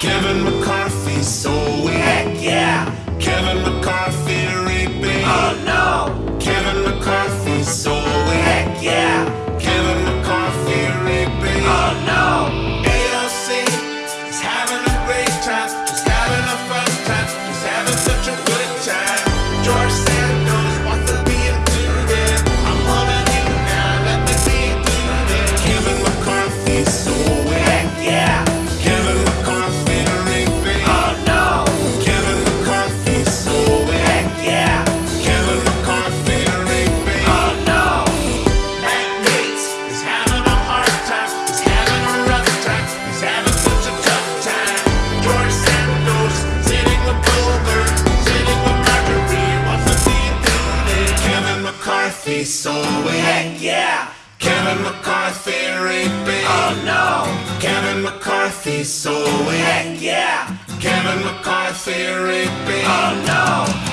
Kevin McCarthy so weak. Heck yeah! Kevin McCarthy raping. Oh no! Kevin McCarthy so weak. Heck yeah! Kevin McCarthy raping. Oh no! AOC is having a great time, just having a fun time, just having such a good time. George Kevin McCarthy oh, so weak. Heck yeah! Kevin McCarthy raping. Oh no! Kevin McCarthy so weak. Heck yeah! Kevin McCarthy raping. Oh no!